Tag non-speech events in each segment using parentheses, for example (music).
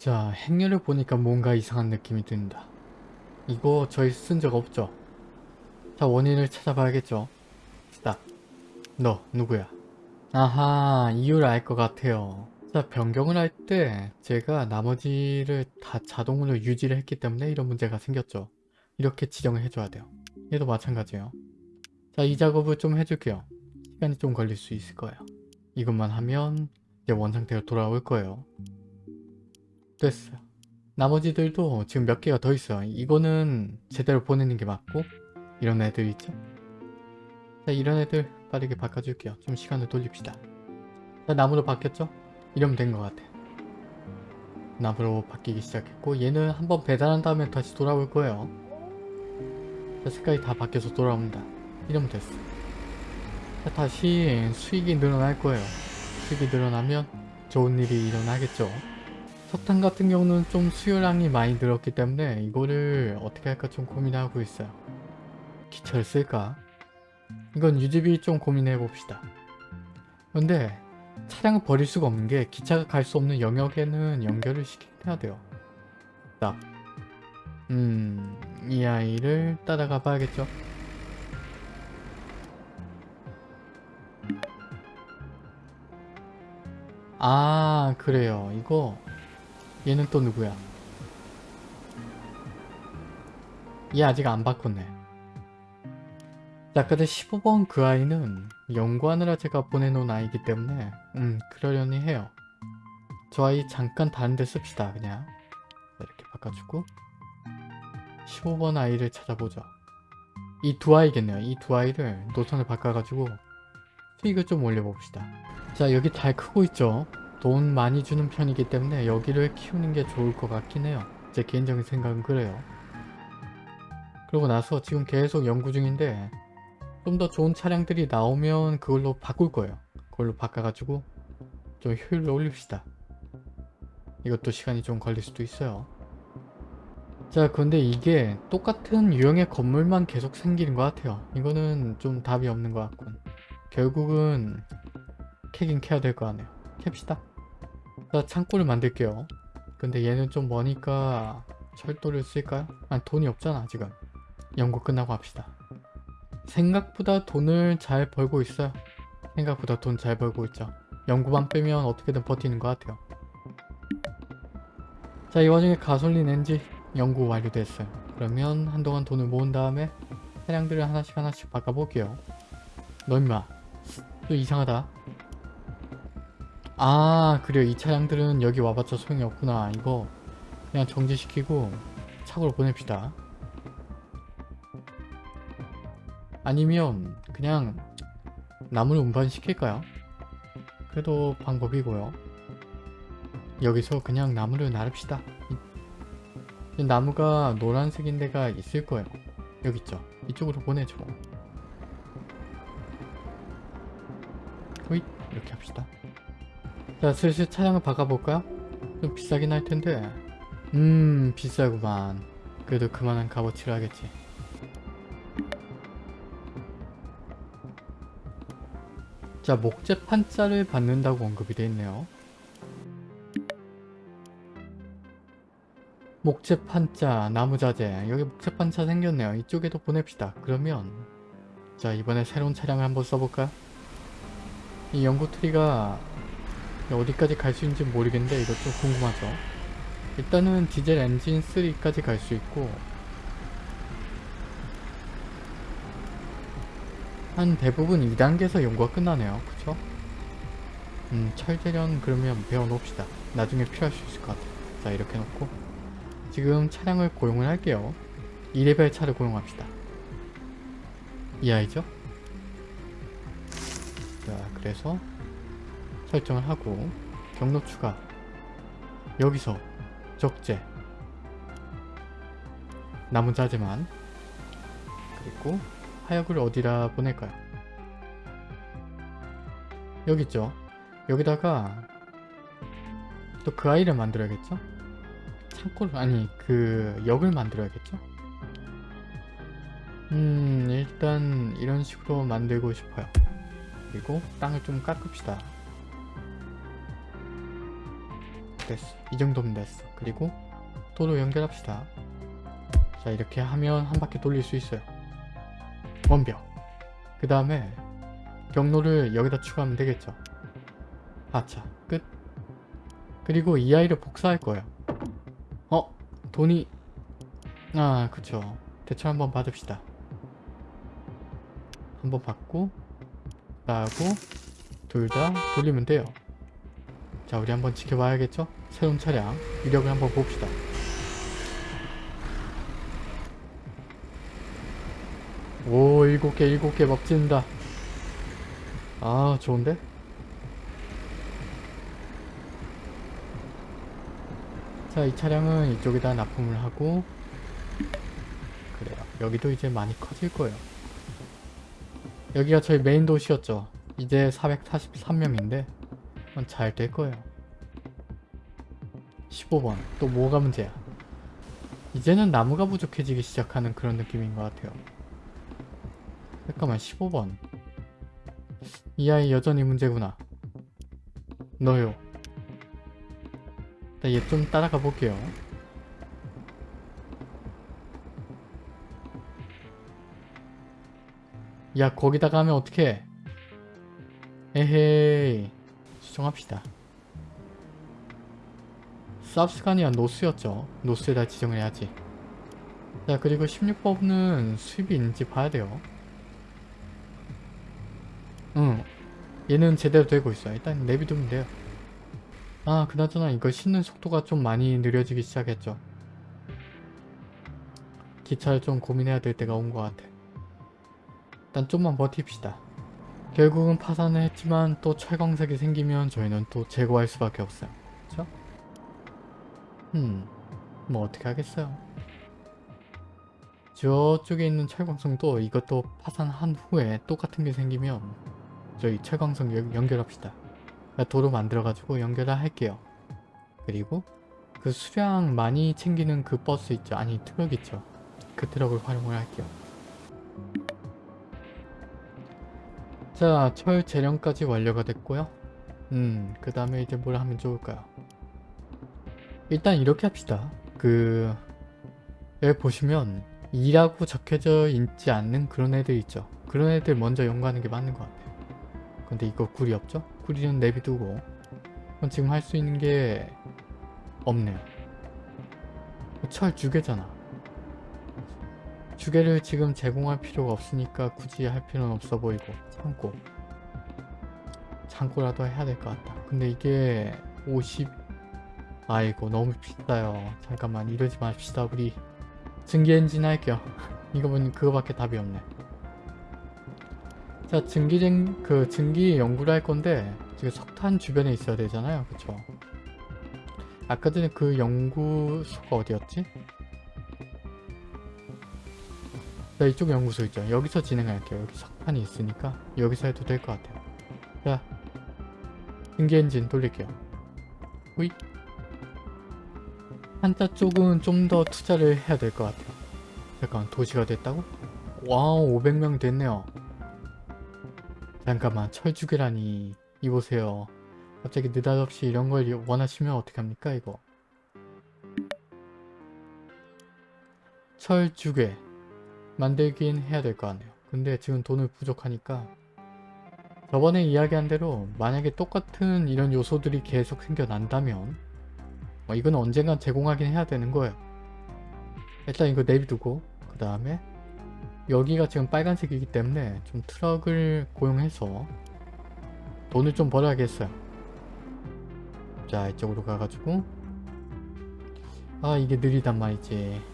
자, 행렬을 보니까 뭔가 이상한 느낌이 든다. 이거 저희 쓴 적 없죠? 자, 원인을 찾아봐야겠죠? 딱. 너, 누구야? 아하, 이유를 알 것 같아요. 자, 변경을 할 때 제가 나머지를 다 자동으로 유지를 했기 때문에 이런 문제가 생겼죠. 이렇게 지정을 해줘야 돼요. 얘도 마찬가지예요. 자, 이 작업을 좀 해줄게요. 시간이 좀 걸릴 수 있을 거예요. 이것만 하면 이제 원상태로 돌아올 거예요. 됐어요. 나머지들도 지금 몇 개가 더 있어요. 이거는 제대로 보내는 게 맞고 이런 애들 있죠? 자 이런 애들 빠르게 바꿔줄게요. 좀 시간을 돌립시다. 자 나무로 바뀌었죠? 이러면 된 것 같아. 나무로 바뀌기 시작했고 얘는 한번 배달한 다음에 다시 돌아올 거예요. 자 색깔이 다 바뀌어서 돌아옵니다. 이러면 됐어. 자 다시 수익이 늘어날 거예요. 수익이 늘어나면 좋은 일이 일어나겠죠. 석탄 같은 경우는 좀 수요량이 많이 늘었기 때문에 이거를 어떻게 할까 좀 고민하고 있어요. 기차를 쓸까? 이건 유지비 좀 고민해 봅시다. 근데 차량을 버릴 수가 없는 게 기차가 갈 수 없는 영역에는 연결을 시켜야 돼요. 딱. 음, 이 아이를 따라가 봐야겠죠? 아, 그래요. 이거 얘는 또 누구야? 얘 아직 안 바꿨네. 자, 근데 15번 그 아이는 연구하느라 제가 보내놓은 아이기 때문에 음, 그러려니 해요. 저 아이 잠깐 다른 데 씁시다, 그냥. 자, 이렇게 바꿔주고 15번 아이를 찾아보죠. 이 두 아이겠네요. 이 두 아이를 노선을 바꿔가지고 수익을 좀 올려봅시다. 자, 여기 잘 크고 있죠? 돈 많이 주는 편이기 때문에 여기를 키우는 게 좋을 것 같긴 해요. 제 개인적인 생각은 그래요. 그러고 나서 지금 계속 연구 중인데 좀 더 좋은 차량들이 나오면 그걸로 바꿀 거예요. 그걸로 바꿔가지고 좀 효율을 올립시다. 이것도 시간이 좀 걸릴 수도 있어요. 자 근데 이게 똑같은 유형의 건물만 계속 생기는 것 같아요. 이거는 좀 답이 없는 것 같군. 결국은 캐긴 캐야 될 거 아니에요. 캡시다. 자 창고를 만들게요. 근데 얘는 좀 머니까 철도를 쓸까요? 아니 돈이 없잖아 지금. 연구 끝나고 합시다. 생각보다 돈을 잘 벌고 있어요. 생각보다 돈 잘 벌고 있죠. 연구만 빼면 어떻게든 버티는 것 같아요. 자 이 와중에 가솔린 엔진 연구 완료됐어요. 그러면 한동안 돈을 모은 다음에 차량들을 하나씩 하나씩 바꿔볼게요. 너 임마 또 이상하다. 아 그래요. 이 차량들은 여기 와봤자 소용이 없구나. 이거 그냥 정지시키고 차고로 보냅시다. 아니면 그냥 나무를 운반시킬까요? 그래도 방법이고요. 여기서 그냥 나무를 나릅시다. 이 나무가 노란색인 데가 있을 거예요. 여기 있죠? 이쪽으로 보내죠 호잇 이렇게 합시다 자 슬슬 차량을 바꿔볼까요? 좀 비싸긴 할 텐데. 음 비싸구만. 그래도 그만한 값어치를 하겠지. 자 목재 판자를 받는다고 언급이 되어 있네요. 목재 판자 나무 자재. 여기 목재 판자 생겼네요. 이쪽에도 보냅시다. 그러면 자 이번에 새로운 차량을 한번 써볼까요? 이 연구 트리가 어디까지 갈 수 있는지 모르겠는데 이거 좀 궁금하죠. 일단은 디젤 엔진 3까지 갈 수 있고 한 대부분 2단계에서 연구가 끝나네요. 그쵸? 음 철 제련 그러면 배워놓읍시다. 나중에 필요할 수 있을 것 같아요. 자 이렇게 놓고. 지금 차량을 고용을 할게요. 2레벨 차를 고용합시다. 이 아이죠? 자 그래서 설정을 하고 경로 추가 여기서 적재 남은 자재만 그리고 하역을 어디다 보낼까요? 여기 있죠? 여기다가 또 그 아이를 만들어야겠죠? 창고를 아니 그 역을 만들어야겠죠? 음 일단 이런 식으로 만들고 싶어요 그리고 땅을 좀 깎읍시다 됐어 이 정도면 됐어. 그리고 도로 연결합시다. 자 이렇게 하면 한 바퀴 돌릴 수 있어요. 완벽. 그 다음에 경로를 여기다 추가하면 되겠죠? 아차 끝. 그리고 이 아이를 복사할 거예요. 어? 돈이 아 그쵸. 대출 한번 받읍시다. 한번 받고 나하고 둘 다 돌리면 돼요 자 우리 한번 지켜봐야겠죠? 새로운 차량 위력을 한번 봅시다. 오 일곱 개 일곱 개 먹진다. 아 좋은데? 자 이 차량은 이쪽에다 납품을 하고 그래요. 여기도 이제 많이 커질 거예요. 여기가 저희 메인 도시였죠. 이제 443명인데 잘 될 거예요. 15번. 또 뭐가 문제야 이제는 나무가 부족해지기 시작하는 그런 느낌인 것 같아요. 잠깐만 15번. 이 아이 여전히 문제구나. 너요. 얘좀 따라가 볼게요. 야 거기다 가면 어떡해? 에헤이 수정합시다. 쌉스가니아 노스였죠. 노스에다 지정을 해야지. 자 그리고 16번은 수입이 있는지 봐야 돼요. 응. 얘는 제대로 되고 있어 일단 내비두면 돼요. 아 그나저나 이거 싣는 속도가 좀 많이 느려지기 시작했죠. 기차를 좀 고민해야 될 때가 온 것 같아. 일단 좀만 버팁시다 결국은 파산을 했지만 또 철광석이 생기면 저희는 또 제거할 수밖에 없어요. 그쵸? 음, 뭐 어떻게 하겠어요? 저쪽에 있는 철광석도 이것도 파산한 후에 똑같은 게 생기면 저희 철광석 연- 연결합시다. 도로 만들어가지고 연결을 할게요. 그리고 그 수량 많이 챙기는 그 버스 있죠? 아니 트럭 있죠? 그 트럭을 활용을 할게요 자, 철 재련까지 완료가 됐고요. 음, 그 다음에 이제 뭘 하면 좋을까요? 일단 이렇게 합시다. 그, 여기 보시면 2라고 적혀져 있지 않는 그런 애들 있죠. 그런 애들 먼저 연구하는 게 맞는 것 같아요. 근데 이거 굴이 없죠? 굴이는 내비두고 그럼 지금 할 수 있는 게 없네요. 철 주개잖아. 주개를 지금 제공할 필요가 없으니까 굳이 할 필요는 없어 보이고 창고. 창고라도 해야 될 것 같다. 근데 이게 50 아이고 너무 비싸요. 잠깐만 이러지 맙시다 우리. 증기 엔진 할게요. (laughs) 이거는 그거밖에 답이 없네. 자 증기쟁 그 증기 연구를 할 건데 지금 석탄 주변에 있어야 되잖아요. 그쵸? 아까 전에 그 연구소가 어디였지? 자 이쪽 연구소 있죠. 여기서 진행할게요. 여기 석판이 있으니까 여기서 해도 될 것 같아요. 자 증기 엔진 돌릴게요. 후이. 판자 쪽은 좀 더 투자를 해야 될 것 같아요. 잠깐 도시가 됐다고? wow 500명 됐네요. 잠깐만 철 주괴라니. 이보세요. 갑자기 느닷없이 이런 걸 원하시면 어떡합니까 이거? 철 주괴 만들긴 해야 될 거 아니에요. 근데 지금 돈을 부족하니까 저번에 이야기한 대로 만약에 똑같은 이런 요소들이 계속 생겨난다면 뭐 이건 언젠간 제공하긴 해야 되는 거예요. 일단 이거 내비두고 그 다음에 여기가 지금 빨간색이기 때문에 좀 트럭을 고용해서 돈을 좀 벌어야겠어요. 자 이쪽으로 가가지고 아 이게 느리단 말이지.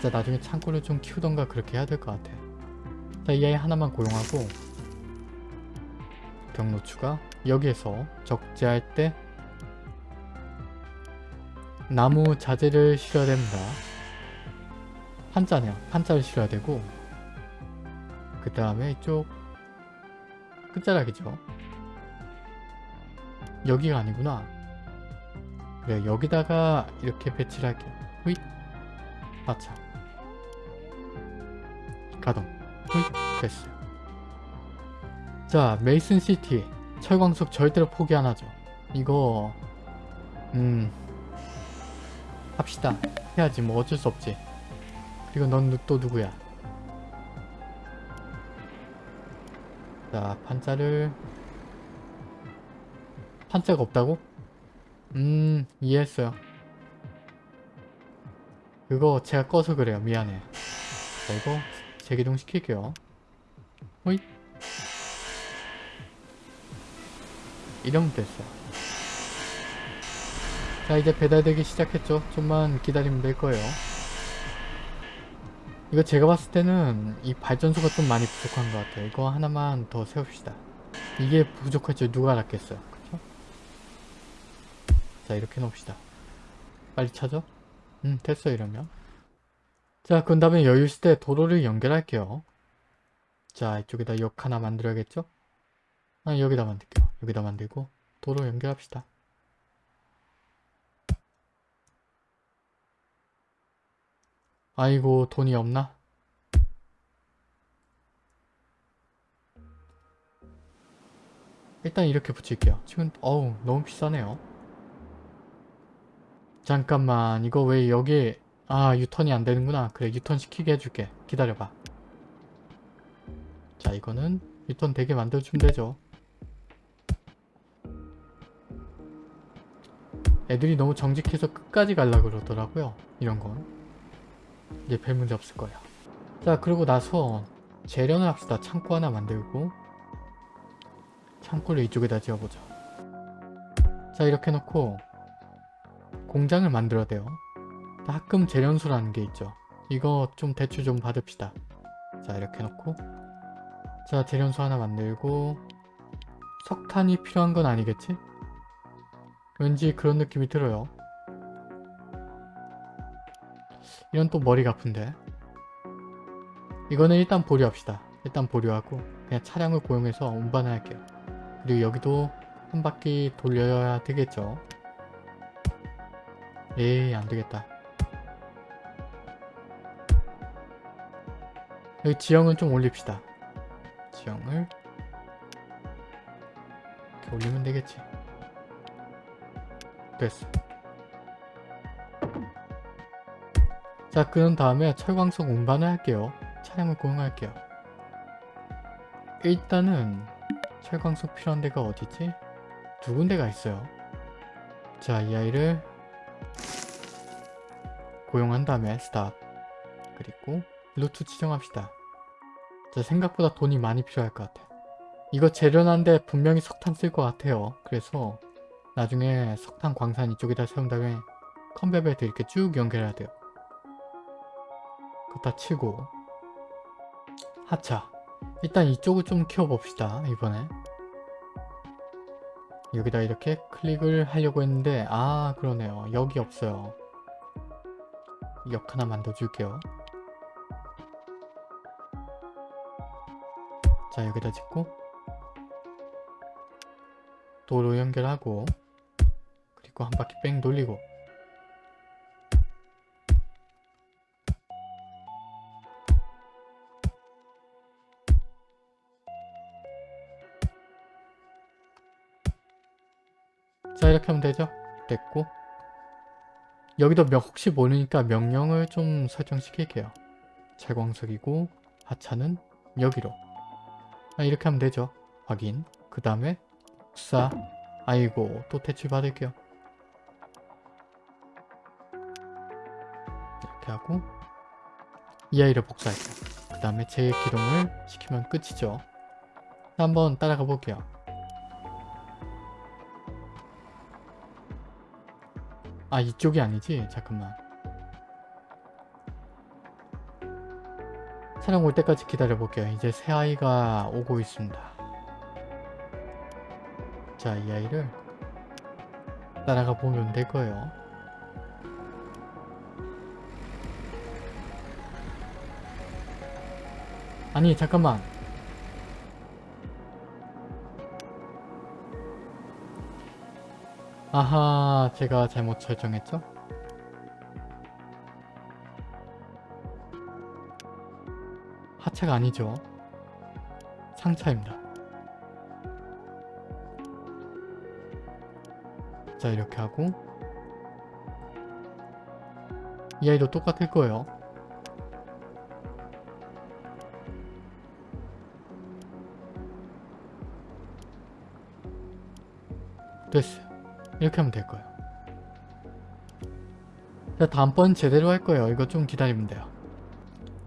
진짜 나중에 창고를 좀 키우던가 그렇게 해야 될 것 같아. 자, 이 아이 하나만 고용하고 경로 추가 여기에서 적재할 때 나무 자재를 실어야 됩니다. 판자네요. 판자를 실어야 되고 그 다음에 이쪽 끝자락이죠. 여기가 아니구나. 그래 여기다가 이렇게 배치를 할게요. 휘 아차 가동. 휘 됐어요 자 메이슨시티. 철광석 절대로 포기 안하죠. 이거 음 합시다. 해야지. 뭐 어쩔 수 없지. 그리고 넌 또 누구야? 자 판자를. 판자가 없다고? 음 이해했어요. 그거 제가 꺼서 그래요. 미안해. 자 이거 재기동 시킬게요. 호잇. 이러면 됐어. 자 이제 배달되기 시작했죠. 좀만 기다리면 될 거예요. 이거 제가 봤을 때는 이 발전소가 좀 많이 부족한 것 같아요. 이거 하나만 더 세웁시다. 이게 부족할 줄 누가 알았겠어요. 그쵸? 자 이렇게 놓읍시다. 빨리 찾아? 음 됐어 이러면 자 그 다음에 여유 있을 때 도로를 연결할게요. 자 이쪽에다 역 하나 만들어야겠죠? 아 여기다 만들게요. 여기다 만들고 도로 연결합시다. 아이고 돈이 없나? 일단 이렇게 붙일게요. 지금 어우 너무 비싸네요. 잠깐만 이거 왜 여기 아 유턴이 안 되는구나. 그래 유턴 시키게 해줄게. 기다려봐. 자 이거는 유턴 되게 만들어주면 되죠. 애들이 너무 정직해서 끝까지 갈라 그러더라고요 이런건 이제 별 문제 없을 거예요. 자 그러고 나서 재련을 합시다. 창고 하나 만들고. 창고를 이쪽에다 지어보자. 자 이렇게 놓고 공장을 만들어야 돼요 합금 재련소라는 게 있죠. 이거 좀 대출 좀 받읍시다. 자 이렇게 놓고. 자 재련소 하나 만들고 석탄이 필요한 건 아니겠지? 왠지 그런 느낌이 들어요. 이런 또 머리가 아픈데. 이거는 일단 보류합시다. 일단 보류하고 그냥 차량을 고용해서 운반을 할게요. 그리고 여기도 한 바퀴 돌려야 되겠죠? 에이 안되겠다 여기 지형은 좀 올립시다. 지형을 이렇게 올리면 되겠지. 됐어. 자 그런 다음에 철광석 운반을 할게요. 차량을 고용할게요. 일단은 철광석 필요한 데가 어디지? 두 군데가 있어요. 자 이 아이를 고용한 다음에 스탑. 그리고 루트 지정합시다. 자 생각보다 돈이 많이 필요할 것 같아. 이거 재련하는데 분명히 석탄 쓸 것 같아요. 그래서 나중에 석탄 광산 이쪽에다 세운 다음에 컨베벨트 이렇게 쭉 연결해야 돼요. 그거 다 치고. 하차. 일단 이쪽을 좀 키워봅시다 이번에. 여기다 이렇게 클릭을 하려고 했는데 아 그러네요. 여기 없어요. 역 하나 만들어줄게요 자 여기다 짓고 도로 연결하고 그리고 한 바퀴 뺑 돌리고 자 이렇게 하면 되죠? 됐고 여기도 명, 혹시 모르니까 명령을 좀 설정시킬게요 채광석이고 하차는 여기로 아, 이렇게 하면 되죠. 확인. 그 다음에 수사. 아이고 또 대출 받을게요. 이렇게 하고 이 아이를 복사할게요. 그 다음에 재기동을 시키면 끝이죠. 한번 따라가 볼게요. 아 이쪽이 아니지? 잠깐만 차량 올 때까지 기다려 볼게요. 이제 새 아이가 오고 있습니다. 자 이 아이를 따라가 보면 될 거예요. 아니 잠깐만. 아하 제가 잘못 설정했죠? 하차가 아니죠 상차입니다 자 이렇게 하고 이 아이도 똑같을 거예요. 됐어요. 이렇게 하면 될 거예요. 자 다음번 제대로 할 거예요. 이거 좀 기다리면 돼요.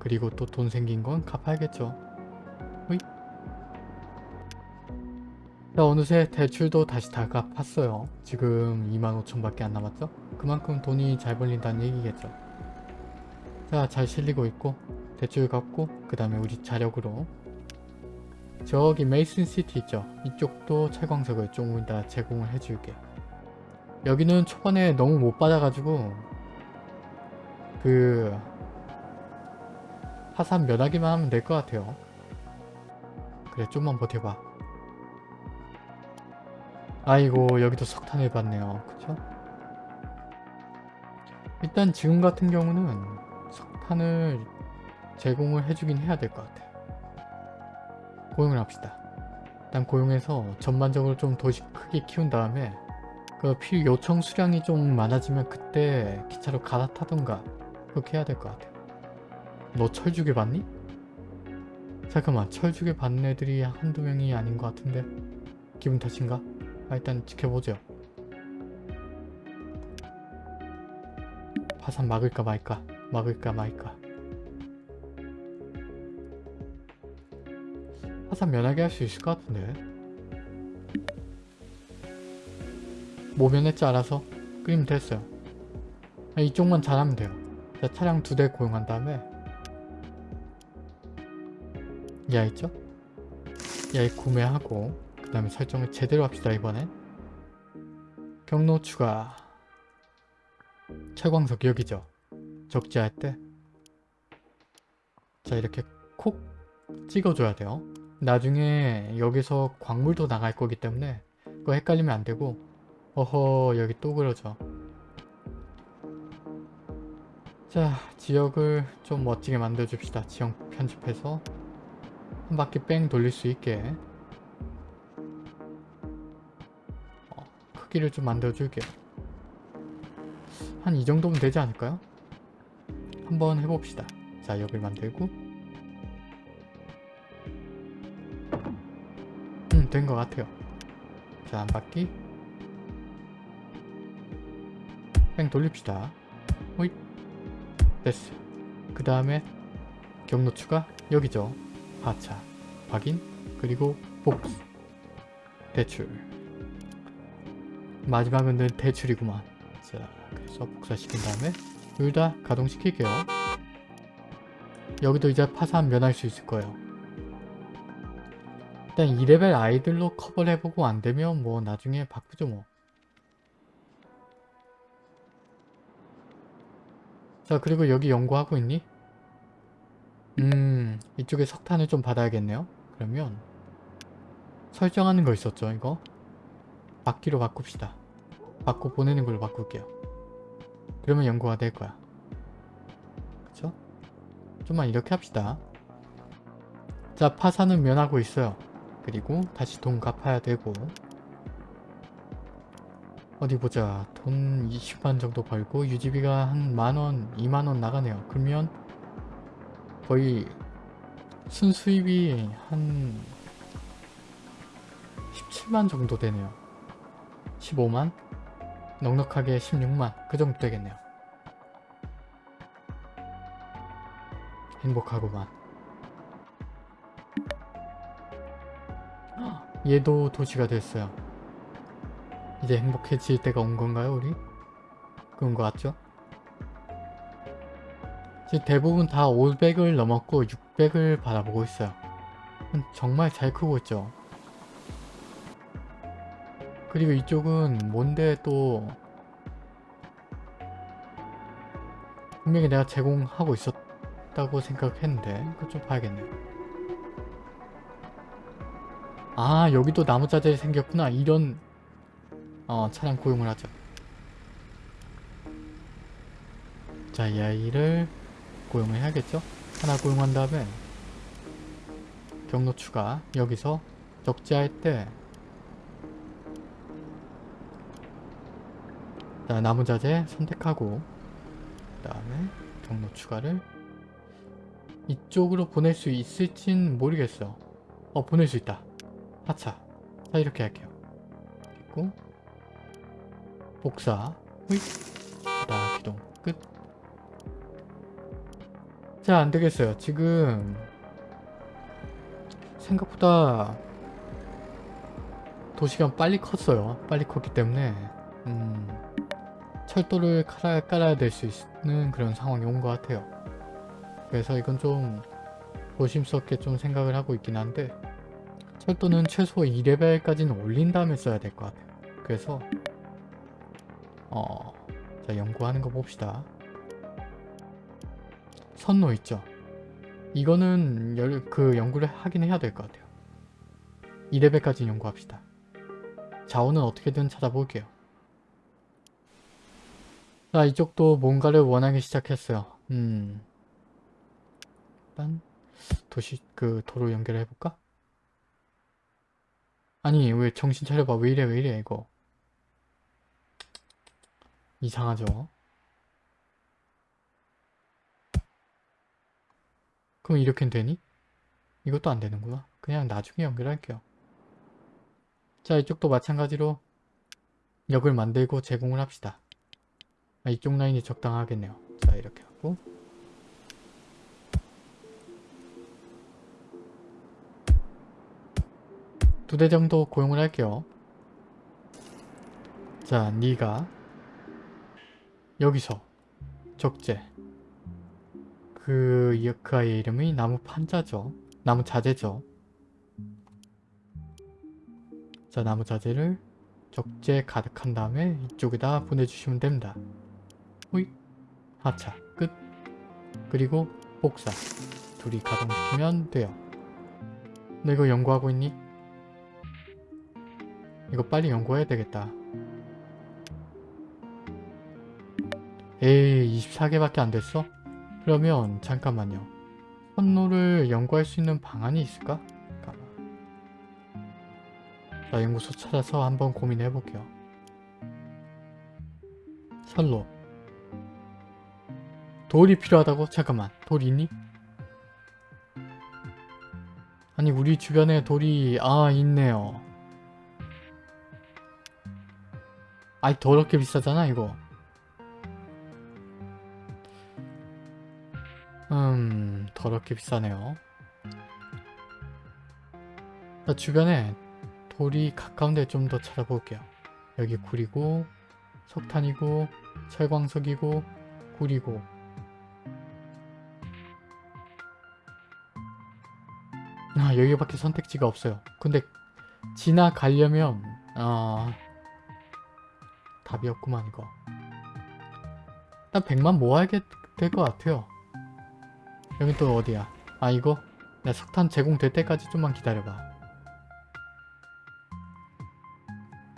그리고 또 돈 생긴 건 갚아야겠죠. 호이. 자 어느새 대출도 다시 다 갚았어요. 지금 25,000밖에 안 남았죠? 그만큼 돈이 잘 벌린다는 얘기겠죠. 자 잘 실리고 있고 대출 갚고 그 다음에 우리 자력으로 저기 메이슨 시티 있죠? 이쪽도 채광석을 조금 이따 제공을 해줄게. 여기는 초반에 너무 못 받아가지고 그 화산 면하기만 하면 될 것 같아요. 그래 좀만 버텨봐. 아이고 여기도 석탄을 받네요. 그쵸? 일단 지금 같은 경우는 석탄을 제공을 해주긴 해야 될 것 같아요. 고용을 합시다. 일단 고용해서 전반적으로 좀 도시 크게 키운 다음에 그 필요 요청 수량이 좀 많아지면 그때 기차로 갈아타던가 그렇게 해야 될 것 같아요. 너 철주게 받니? 잠깐만 철주게 받는 애들이 한두 명이 아닌 것 같은데 기분 탓인가? 아, 일단 지켜보죠. 파산 막을까 말까 막을까 말까 파산 면하게 할 수 있을 것 같은데 뭐 면했지 알아서 끓이면 됐어요 아, 이쪽만 잘하면 돼요 자, 차량 두 대 고용한 다음에 야 있죠? 야이 구매하고 그 다음에 설정을 제대로 합시다 이번엔. 경로 추가. 철광석 여기죠? 적재할 때? 자 이렇게 콕 찍어줘야 돼요. 나중에 여기서 광물도 나갈 거기 때문에 그거 헷갈리면 안 되고. 어허 여기 또 그러죠. 자 지역을 좀 멋지게 만들어 줍시다. 지역 편집해서 한 바퀴 뺑 돌릴 수 있게. 어, 크기를 좀 만들어 줄게요 한 이 정도면 되지 않을까요? 한번 해봅시다. 자 여길 만들고. 음된 것 같아요. 자 한 바퀴. 뺑 돌립시다. 호잇. 됐어요 그 다음에 경로 추가 여기죠 하차 확인 그리고 복수. 대출. 마지막은 늘 대출이구만. 자 그래서 복사시킨 다음에 둘 다 가동시킬게요. 여기도 이제 파산 면할 수 있을 거예요. 일단 2레벨 아이들로 커버를 해보고 안되면 뭐 나중에 바꾸죠 뭐. 자 그리고 여기 연구하고 있니? 음 이쪽에 석탄을 좀 받아야겠네요. 그러면 설정하는 거 있었죠 이거? 받기로 바꿉시다. 받고 보내는 걸로 바꿀게요. 그러면 연구가 될 거야. 그쵸? 좀만 이렇게 합시다. 자 파산은 면하고 있어요. 그리고 다시 돈 갚아야 되고. 어디 보자. 돈 20만 정도 벌고 유지비가 한 만원 2만원 나가네요. 그러면 거의 순수입이 한 17만 정도 되네요 15만? 넉넉하게 16만 그 정도 되겠네요 행복하구만 (gasps) 얘도 도시가 됐어요 이제 행복해질 때가 온 건가요 우리? 그런 것 같죠? 지금 대부분 다 500을 넘었고 600을 바라보고 있어요. 정말 잘 크고 있죠. 그리고 이쪽은 뭔데 또 분명히 내가 제공하고 있었다고 생각했는데 그거 좀 봐야겠네요. 아 여기도 나무 자재이 생겼구나. 이런 어 차량 고용을 하죠. 자 이 아이를 고용을 해야겠죠 하나 고용한 다음에 경로 추가 여기서 적재할 때 자, 나무 자재 선택하고 그 다음에 경로 추가를 이쪽으로 보낼 수 있을진 모르겠어. 어 보낼 수 있다. 하차. 자 이렇게 할게요. 됐고 복사 후잇 자 기동 끝. 자 안되겠어요. 지금 생각보다 도시가 빨리 컸어요. 빨리 컸기 때문에 음, 철도를 깔아, 깔아야 될 수 있는 그런 상황이 온 것 같아요. 그래서 이건 좀 조심스럽게 좀 생각을 하고 있긴 한데 철도는 최소 2레벨까지는 올린 다음에 써야 될 것 같아요. 그래서 어, 자 연구하는 거 봅시다. 선로 있죠? 이거는 열, 그 연구를 하긴 해야 될 것 같아요. 2레벨까지 연구합시다. 자원은 어떻게든 찾아볼게요. 자 이쪽도 뭔가를 원하기 시작했어요. 음 일단 도시 그 도로 연결해 볼까? 아니 왜 정신 차려봐 왜 이래 왜 이래 이거 이상하죠? 그럼 이렇게 되니? 이것도 안 되는구나. 그냥 나중에 연결할게요. 자 이쪽도 마찬가지로 역을 만들고 제공을 합시다. 아, 이쪽 라인이 적당하겠네요. 자 이렇게 하고 두 대 정도 고용을 할게요. 자 니가 여기서 적재 그, 이- 그 아이의 이름이 나무 판자죠. 나무 자재죠. 자 나무 자재를 적재 가득한 다음에 이쪽에다 보내주시면 됩니다. 호잇 하차 끝 그리고 복사 둘이 가동시키면 돼요. 너 이거 연구하고 있니? 이거 빨리 연구해야 되겠다. 에이 24개밖에 안 됐어? 그러면 잠깐만요. 선로를 연구할 수 있는 방안이 있을까? 잠깐만. 자 연구소 찾아서 한번 고민해 볼게요. 선로 돌이 필요하다고? 잠깐만 돌 있니? 아니 우리 주변에 돌이 아 있네요. 아이 더럽게 비싸잖아 이거. 음 더럽게 비싸네요. 자, 주변에 돌이 가까운 데 좀 더 찾아볼게요. 여기 구리고 석탄이고 철광석이고 구리고 아 여기밖에 선택지가 없어요. 근데 지나가려면 아 답이 없구만 이거. 일단 100만 모아야 될 것 같아요. 여기 또 어디야? 아 이거? 내 석탄 제공될 때까지 좀만 기다려봐.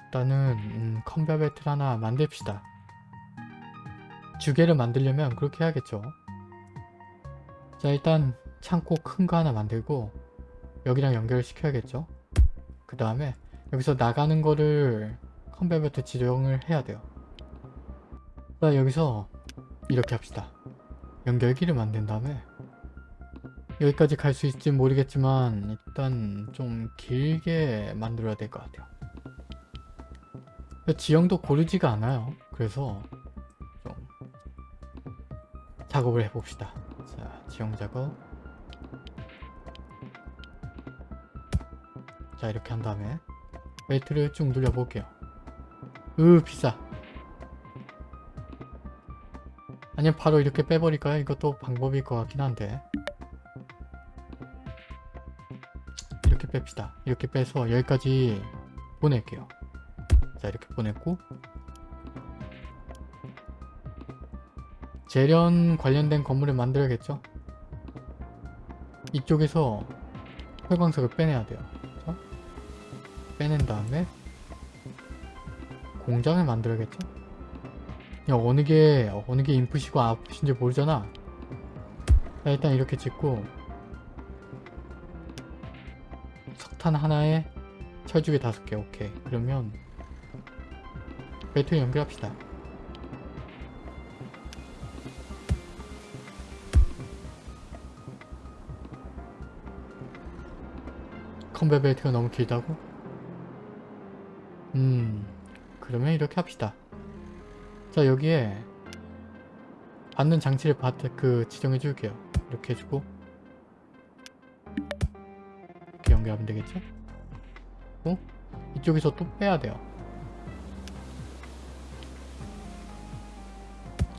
일단은 음, 컨베어 벨트를 하나 만듭시다. 주개를 만들려면 그렇게 해야겠죠. 자 일단 창고 큰 거 하나 만들고 여기랑 연결을 시켜야겠죠. 그 다음에 여기서 나가는 거를 컨베어 벨트 지정을 해야 돼요. 자 여기서 이렇게 합시다. 연결기를 만든 다음에 여기까지 갈 수 있을지 모르겠지만 일단 좀 길게 만들어야 될 것 같아요. 지형도 고르지가 않아요. 그래서 좀 작업을 해봅시다. 자, 지형 작업. 자, 이렇게 한 다음에 벨트를 쭉 눌려볼게요. 으, 비싸. 아니면 바로 이렇게 빼버릴까요? 이것도 방법일 것 같긴 한데. 뺍시다. 이렇게 빼서 여기까지 보낼게요. 자 이렇게 보냈고 재련 관련된 건물을 만들어야겠죠? 이쪽에서 혈광석을 빼내야 돼요. 자, 빼낸 다음에 공장을 만들어야겠죠? 야 어느 게 어느 게 인풋이고 아웃풋인지 모르잖아. 자 일단 이렇게 짓고 석탄 하나에 철집이 다섯 개 오케이. 그러면 배터리 연결합시다. 컨베 벨트가 너무 길다고? 음 그러면 이렇게 합시다. 자 여기에 받는 장치를 받, 그 지정해 줄게요. 이렇게 해주고. 연결하면 되겠죠? 어? 이쪽에서 또 빼야 돼요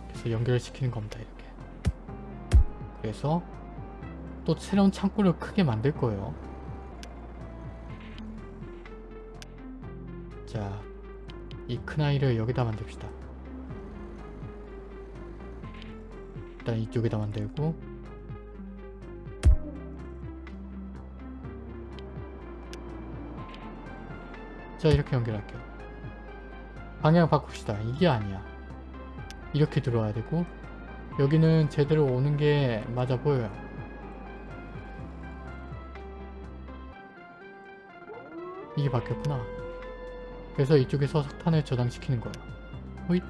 그래서 연결을 시키는 겁니다 이렇게 그래서 또 새로운 창고를 크게 만들 거예요 자, 이 큰 아이를 여기다 만듭시다. 일단 이쪽에다 만들고 자, 이렇게 연결할게요. 방향 바꿉시다. 이게 아니야. 이렇게 들어와야 되고 여기는 제대로 오는 게 맞아 보여요. 이게 바뀌었구나. 그래서 이쪽에서 석탄을 저장시키는 거예요. 호잇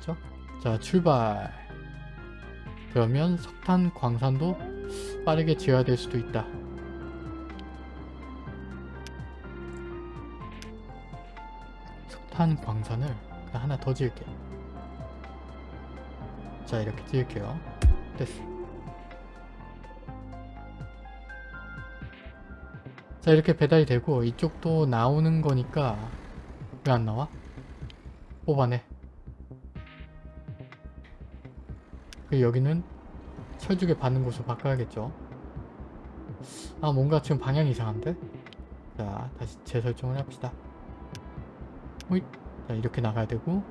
됐죠? 자 출발 그러면 석탄 광산도 빠르게 지어야 될 수도 있다. 석탄 광산을 하나 더 지을게요. 자 이렇게 지을게요. 됐어. 자 이렇게 배달이 되고 이쪽도 나오는 거니까 왜 안 나와? 뽑아내. 그 여기는 철쭉에 받는 곳으로 바꿔야겠죠. 아 뭔가 지금 방향이 이상한데? 자 다시 재설정을 합시다. 호잇. 자 이렇게 나가야 되고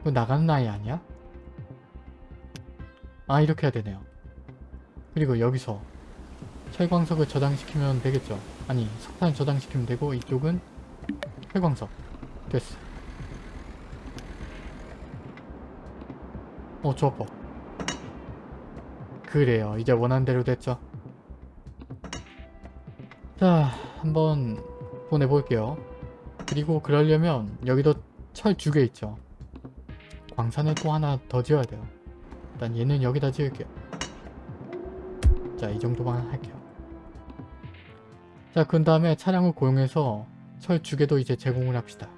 이거 나가는 아이 아니야? 아 이렇게 해야 되네요. 그리고 여기서 철광석을 저장시키면 되겠죠. 아니 석탄을 저장시키면 되고 이쪽은 철광석 됐어. 어 좋아 그래요 이제 원한 대로 됐죠. 자 한번 보내볼게요. 그리고 그러려면 여기도 철 두 개 있죠. 광산을 또 하나 더 지어야 돼요. 일단 얘는 여기다 지을게요. 자, 이 정도만 할게요. 자, 그 다음에 차량을 고용해서 철 두 개도 이제 제공을 합시다.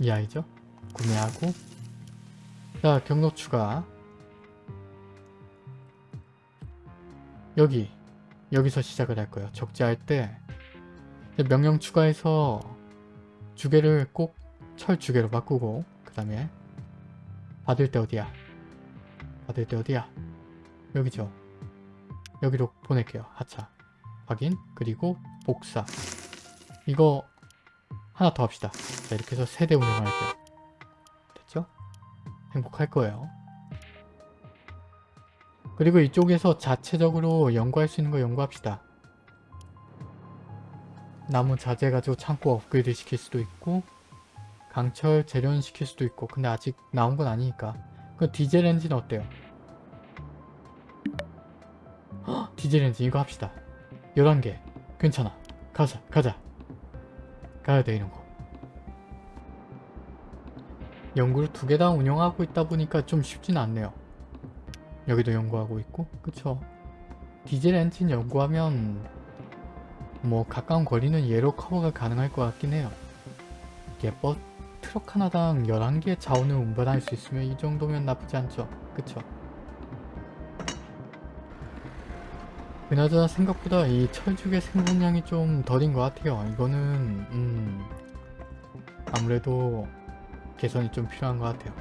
이 아이죠? 구매하고 자, 경로 추가 여기 여기서 시작을 할 거예요. 적재할 때 명령 추가해서 주개를 꼭 철 주개로 바꾸고 그 다음에 받을 때 어디야? 받을 때 어디야? 여기죠. 여기로 보낼게요. 하차. 확인. 그리고 복사. 이거 하나 더 합시다. 자 이렇게 해서 세대 운영할게요. 행복할 거예요. 그리고 이쪽에서 자체적으로 연구할 수 있는 거 연구합시다. 나무 자재 가지고 창고 업그레이드 시킬 수도 있고 강철 제련 시킬 수도 있고 근데 아직 나온 건 아니니까 그 디젤 엔진 어때요? 헉, (gasps) 디젤 엔진 이거 합시다 11개 괜찮아 가자 가자 가야 돼 이런 거 연구를 두 개 다 운영하고 있다 보니까 좀 쉽진 않네요. 여기도 연구하고 있고 그쵸? 디젤 엔진 연구하면 뭐 가까운 거리는 얘로 커버가 가능할 것 같긴 해요. 예뻐 트럭 하나당 11개의 자원을 운반할 수 있으면 이 정도면 나쁘지 않죠. 그쵸? 그나저나 생각보다 이 철쭉의 생산량이 좀 덜인 것 같아요. 이거는 음 아무래도 개선이 좀 필요한 것 같아요.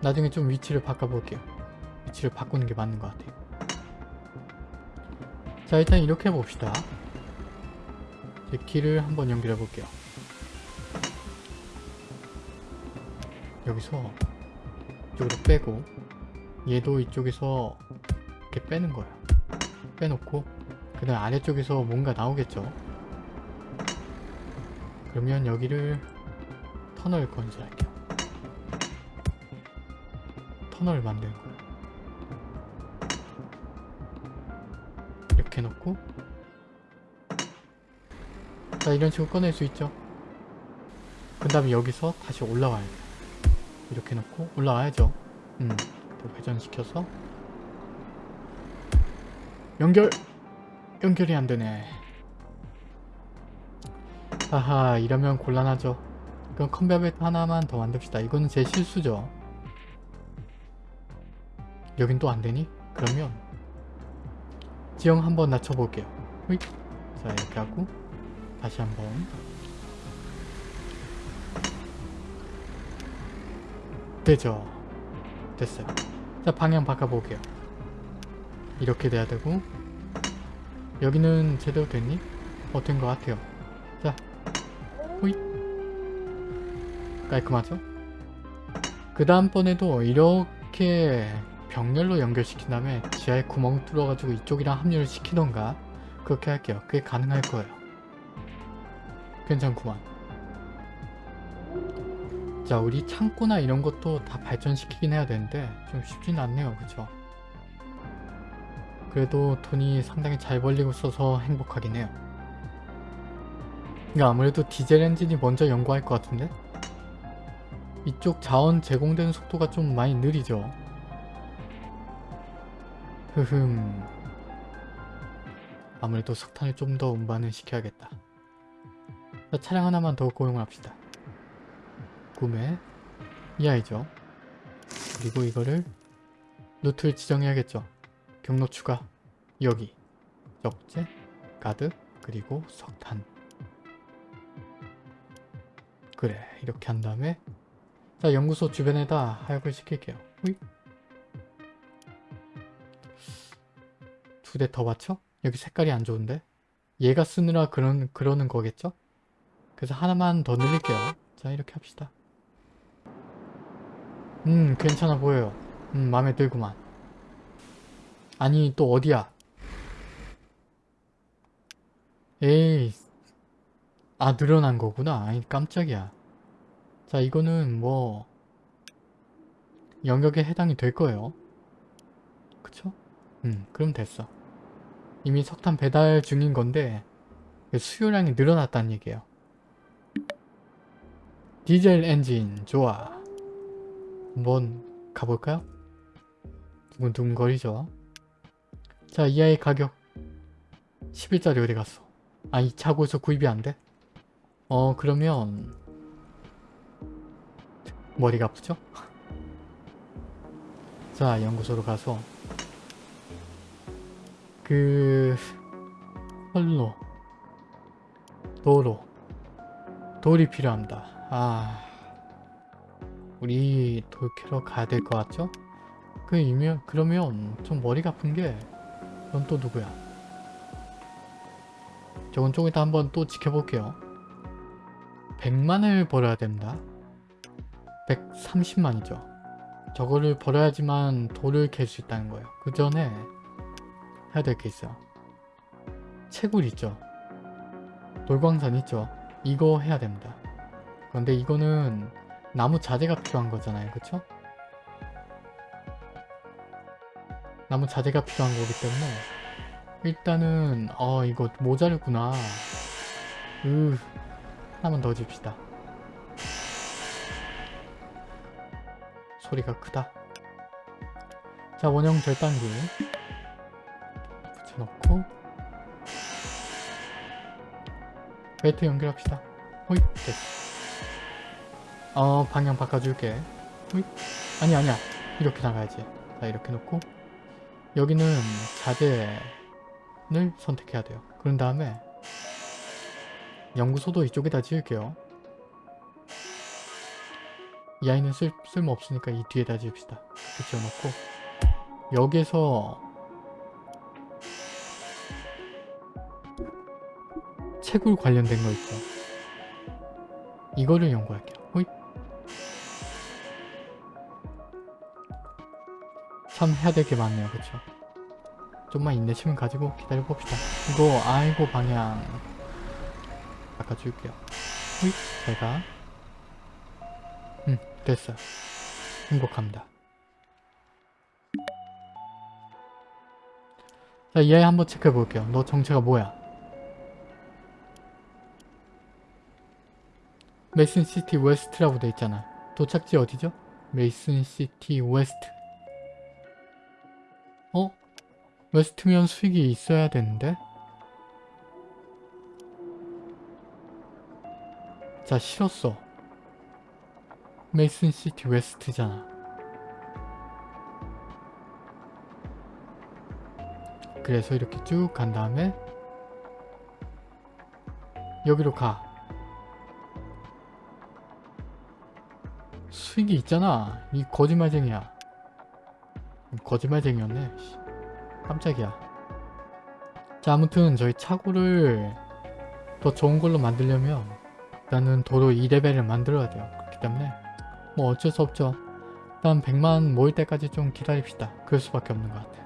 나중에 좀 위치를 바꿔볼게요. 위치를 바꾸는 게 맞는 것 같아요. 자 일단 이렇게 해봅시다. 제 길을 한번 연결해 볼게요. 여기서 이쪽으로 빼고 얘도 이쪽에서 이렇게 빼는 거야 빼놓고 그 다음 아래쪽에서 뭔가 나오겠죠? 그러면 여기를 터널 건설할게요. 터널을 만드는 거야 이렇게 놓고 자자 이런 식으로 꺼낼 수 있죠? 그 다음에 여기서 다시 올라와야 돼. 이렇게 놓고 올라와야죠. 음 또 회전시켜서 연결 연결이 안 되네. 하하 이러면 곤란하죠 그럼 컨베어벨 하나만 더 만듭시다. 이거는 제 실수죠. 여긴 또 안되니? 그러면 지형 한번 낮춰볼게요. 휘. 자 이렇게 하고 다시 한번. 되죠? 됐어요. 자 방향 바꿔볼게요. 이렇게 돼야 되고. 여기는 제대로 됐니? 어 된 것 같아요. 자 깔끔하죠? 그 다음번에도 이렇게 병렬로 연결시킨 다음에 지하에 구멍 뚫어가지고 이쪽이랑 합류를 시키던가 그렇게 할게요. 그게 가능할 거예요. 괜찮구만. 자 우리 창고나 이런 것도 다 발전시키긴 해야 되는데 좀 쉽진 않네요. 그쵸? 그래도 돈이 상당히 잘 벌리고 있어서 행복하긴 해요. 그러니까 아무래도 디젤 엔진이 먼저 연구할 것 같은데 이쪽 자원 제공되는 속도가 좀 많이 느리죠. 흐흠. 아무래도 석탄을 좀 더 운반을 시켜야겠다. 자, 차량 하나만 더 고용을 합시다. 구매. 이 아이죠. 그리고 이거를 루트를 지정해야겠죠. 경로 추가. 여기. 적재 가드 그리고 석탄. 그래 이렇게 한 다음에 자 연구소 주변에다 하역을 시킬게요. 두 대더 받쳐? 여기 색깔이 안 좋은데? 얘가 쓰느라 그런, 그러는 거겠죠? 그래서 하나만 더 늘릴게요. 자 이렇게 합시다. 음 괜찮아 보여요. 음 마음에 들구만. 아니 또 어디야? 에이 아 늘어난 거구나. 아니 깜짝이야. 자 이거는 뭐 영역에 해당이 될 거예요. 그쵸? 음 그럼 됐어. 이미 석탄 배달 중인 건데 수요량이 늘어났다는 얘기예요. 디젤 엔진 좋아. 한번 가볼까요? 두근두근거리죠. 자, 이 아이 가격 10일짜리 어디 갔어? 아, 이 차고에서 구입이 안 돼? 어, 그러면 머리가 아프죠? 자, 연구소로 가서 그... 선로 도로 돌이 필요합니다. 아... 우리 돌 캐러 가야 될 것 같죠? 그 이면 그러면 좀 머리가 아픈 게넌또 누구야? 저건 좀 이따 한번 또 지켜볼게요. 100만을 벌어야 됩니다. 130만이죠. 저거를 벌어야지만 돌을 캘 수 있다는 거예요. 그 전에 해야 될 게 있어요. 채굴 있죠. 돌광산 있죠. 이거 해야 됩니다. 그런데 이거는 나무 자재가 필요한 거잖아요. 그쵸? 나무 자재가 필요한 거기 때문에 일단은 어 이거 모자르구나. 으 하나만 더 줍시다. 소리가 크다. 자 원형 절단기 붙여놓고 벨트 연결합시다. 호잇 됐어. 어 방향 바꿔줄게. 호잇 아니 아니야 이렇게 나가야지. 자 이렇게 놓고 여기는 자재를 선택해야 돼요. 그런 다음에 연구소도 이쪽에다 지을게요. 이 아이는 쓸, 쓸모 없으니까 이 뒤에다 지읍시다. 지어놓고 여기서 채굴 관련된 거 있죠. 이거를 연구할게요. 호잇. 참 해야 될 게 많네요. 그쵸? 좀만 인내심을 가지고 기다려 봅시다. 이거 아이고 방향 바꿔줄게요. 호잇. 제가 음 됐어요. 행복합니다. 자, 얘 한번 체크해 볼게요. 너 정체가 뭐야? 메이슨 시티 웨스트라고 돼 있잖아. 도착지 어디죠? 메이슨 시티 웨스트. 어? 웨스트면 수익이 있어야 되는데? 자, 싫었어. 메이슨 시티 웨스트잖아. 그래서 이렇게 쭉 간 다음에 여기로 가. 수익이 있잖아. 이 거짓말쟁이야. 거짓말쟁이였네. 씨. 깜짝이야. 자 아무튼 저희 차고를 더 좋은 걸로 만들려면 일단은 도로 2레벨을 만들어야 돼요. 그렇기 때문에 뭐 어쩔 수 없죠. 일단 100만 모일 때까지 좀 기다립시다. 그럴 수밖에 없는 것 같아요.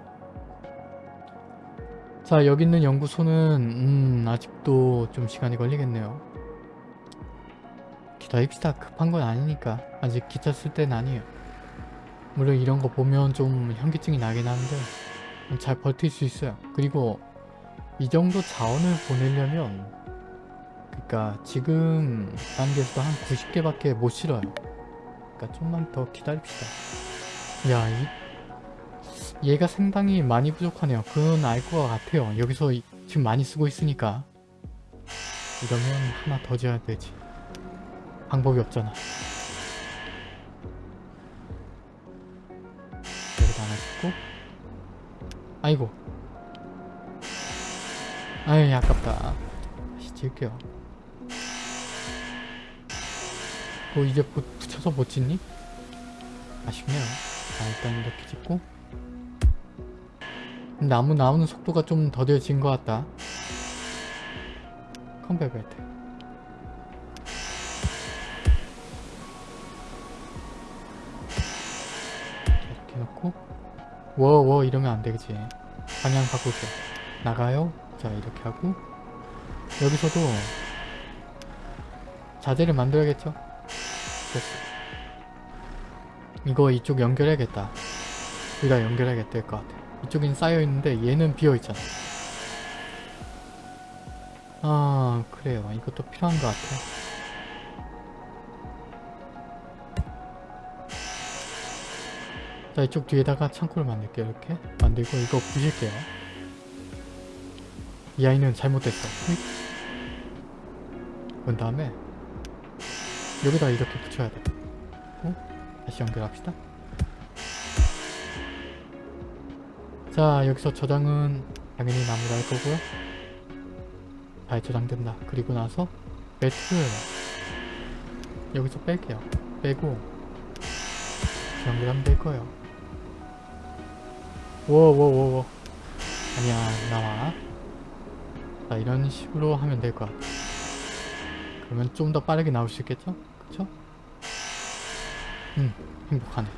자 여기 있는 연구소는 음 아직도 좀 시간이 걸리겠네요. 기다립시다. 급한 건 아니니까. 아직 기차 쓸 때는 아니에요. 물론 이런 거 보면 좀 현기증이 나긴 하는데 잘 버틸 수 있어요. 그리고 이 정도 자원을 보내려면 그러니까 지금 단계에서도 한 90개밖에 못 실어요. 그러니까 좀만 더 기다립시다. 야, 이 얘가 상당히 많이 부족하네요. 그건 알 것 같아요. 여기서 이- 지금 많이 쓰고 있으니까 이러면 하나 더 지어야 되지. 방법이 없잖아. 여기다 하나 짓고 아이고 아유 아깝다 다시 지을게요 뭐 이제 부, 붙여서 못 짓니? 아쉽네요. 자 일단 이렇게 짓고. 나무 나오는 속도가 좀 더뎌진 것 같다. 컴백 벨트 이렇게 놓고. 워워 이러면 안 되겠지. 방향 바꿀게. 나가요? 자 이렇게 하고. 여기서도 자재를 만들어야겠죠 됐어. 이거 이쪽 연결해야겠다. 둘다 연결해야겠다 될 것 같아. 이쪽엔 쌓여있는데 얘는 비어있잖아. 아 그래요. 이것도 필요한 것 같아. 자 이쪽 뒤에다가 창고를 만들게요 이렇게. 만들고 이거 부실게요. 이 아이는 잘못됐어. 휙. 그런 다음에 여기다 이렇게 붙여야 돼. 어? 다시 연결합시다. 자 여기서 저장은 당연히 나무로 할 거고요. 잘 저장된다. 그리고 나서 매트를 여기서 뺄게요. 빼고 연결하면 될 거예요. 워워워워 아니야 나와. 자 이런 식으로 하면 될 것 같아 그러면 좀 더 빠르게 나올 수 있겠죠? 그쵸? 음 행복하네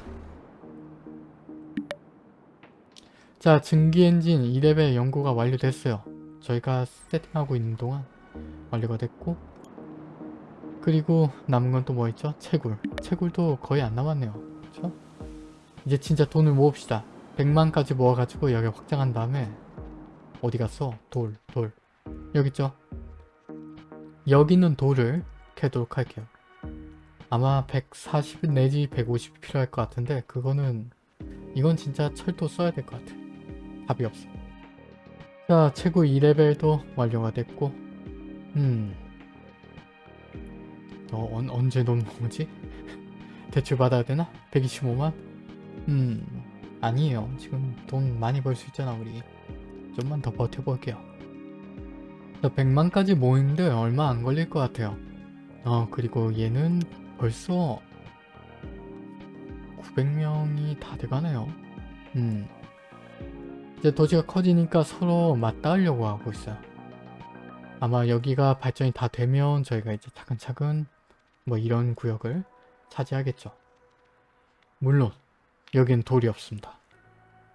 자 증기 엔진 2레벨 연구가 완료됐어요 저희가 세팅하고 있는 동안 완료가 됐고 그리고 남은 건 또 뭐 있죠? 채굴 채굴도 거의 안 남았네요 그쵸? 이제 진짜 돈을 모읍시다 100만까지 모아가지고 여기 확장한 다음에 어디 갔어? 돌, 돌. 여기 있죠? 여기 있는 돌을 캐도록 할게요. 아마 140 내지 150 필요할 것 같은데 그거는 이건 진짜 철도 써야 될 것 같아. 답이 없어. 자, 최고 2레벨도 완료가 됐고 음... 어, 언, 언제 돈 모으지? (laughs) 대출 받아야 되나? 125만? 음... 아니에요. 지금 돈 많이 벌 수 있잖아 우리. 좀만 더 버텨볼게요. 저 100만까지 모이는데 얼마 안 걸릴 것 같아요. 어 그리고 얘는 벌써 900명이 다 돼가네요. 음 이제 도시가 커지니까 서로 맞닿으려고 하고 있어요. 아마 여기가 발전이 다 되면 저희가 이제 차근차근 뭐 이런 구역을 차지하겠죠. 물론 여긴 돌이 없습니다.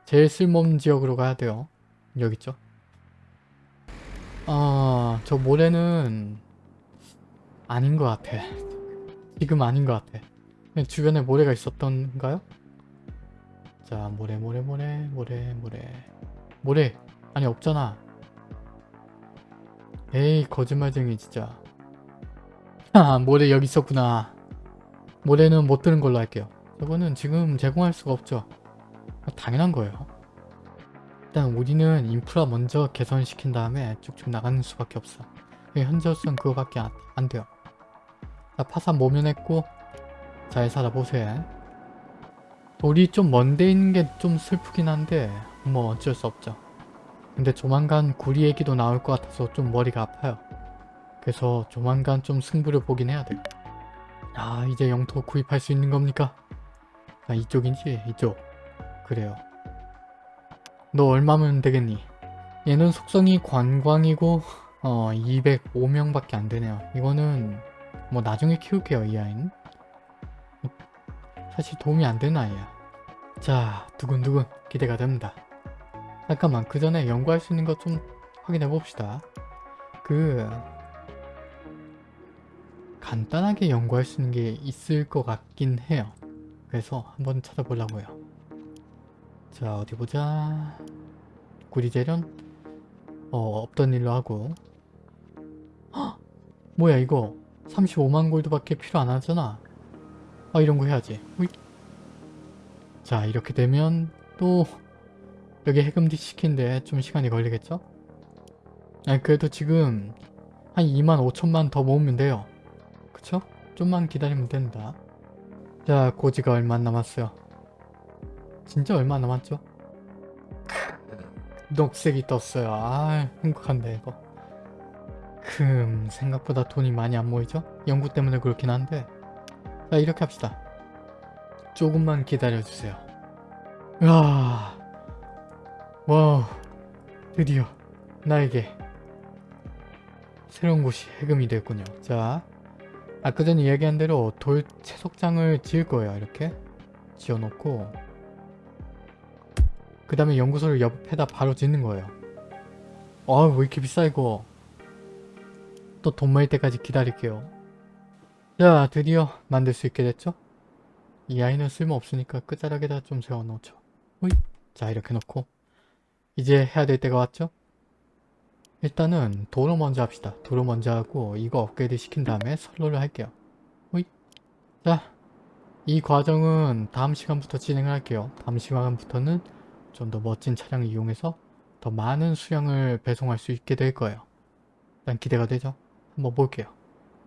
제일 쓸모없는 지역으로 가야 돼요. 여기 있죠? 아, 저 모래는 아닌 것 같아. 지금 아닌 것 같아. 주변에 모래가 있었던가요? 자, 모래, 모래, 모래, 모래, 모래. 모래! 아니, 없잖아. 에이, 거짓말쟁이, 진짜. 아 모래 여기 있었구나 모래는 못 드는 걸로 할게요 저거는 지금 제공할 수가 없죠 아, 당연한 거예요 일단 우리는 인프라 먼저 개선시킨 다음에 쭉쭉 나가는 수밖에 없어 현재로서는 그거밖에 안, 안 돼요 자 파산 모면했고 잘 살아보세요 돌이 좀 먼데 있는 게 좀 슬프긴 한데 뭐 어쩔 수 없죠. 근데 조만간 구리 얘기도 나올 것 같아서 좀 머리가 아파요. 그래서 조만간 좀 승부를 보긴 해야 돼요 아 이제 영토 구입할 수 있는 겁니까? 아 이쪽인지? 이쪽. 그래요. 너 얼마면 되겠니? 얘는 속성이 관광이고 어 205명밖에 안 되네요. 이거는 뭐 나중에 키울게요 이 아이는. 사실 도움이 안 되는 아이야. 자 두근두근 기대가 됩니다. 잠깐만 그 전에 연구할 수 있는 것 좀 확인해 봅시다. 그 간단하게 연구할 수 있는 게 있을 것 같긴 해요. 그래서 한번 찾아보려고요. 자 어디 보자. 구리재련? 어 없던 일로 하고. 헉! 뭐야 이거 35만 골드밖에 필요 안 하잖아 아 이런 거 해야지 으이. 자 이렇게 되면 또 여기 해금지 시킨데 좀 시간이 걸리겠죠? 아니 그래도 지금 한 2만 5천만 더 모으면 돼요 그쵸? 좀만 기다리면 된다 자 고지가 얼마 안 남았어요 진짜 얼마 안 남았죠? 녹색이 떴어요 아 행복한데 이거 금 생각보다 돈이 많이 안 모이죠? 연구 때문에 그렇긴 한데. 자 이렇게 합시다. 조금만 기다려주세요. 와 wow 드디어 나에게 새로운 곳이 해금이 됐군요. 자 아까 전에 이야기한 대로 돌 채석장을 지을 거예요 이렇게. 지어놓고. 그 다음에 연구소를 옆에다 바로 짓는 거예요. 아왜 이렇게 비싸 이거 또 돈 모일 때까지 기다릴게요. 자 드디어 만들 수 있게 됐죠? 이 아이는 쓸모없으니까 끝자락에다 좀 세워놓죠. 호잇. 자 이렇게 놓고 이제 해야 될 때가 왔죠? 일단은 도로 먼저 합시다. 도로 먼저 하고 이거 업그레이드 시킨 다음에 선로를 할게요. 호잇. 자, 이 과정은 다음 시간부터 진행을 할게요. 다음 시간부터는 좀 더 멋진 차량을 이용해서 더 많은 수량을 배송할 수 있게 될 거예요. 일단 기대가 되죠 한번 볼게요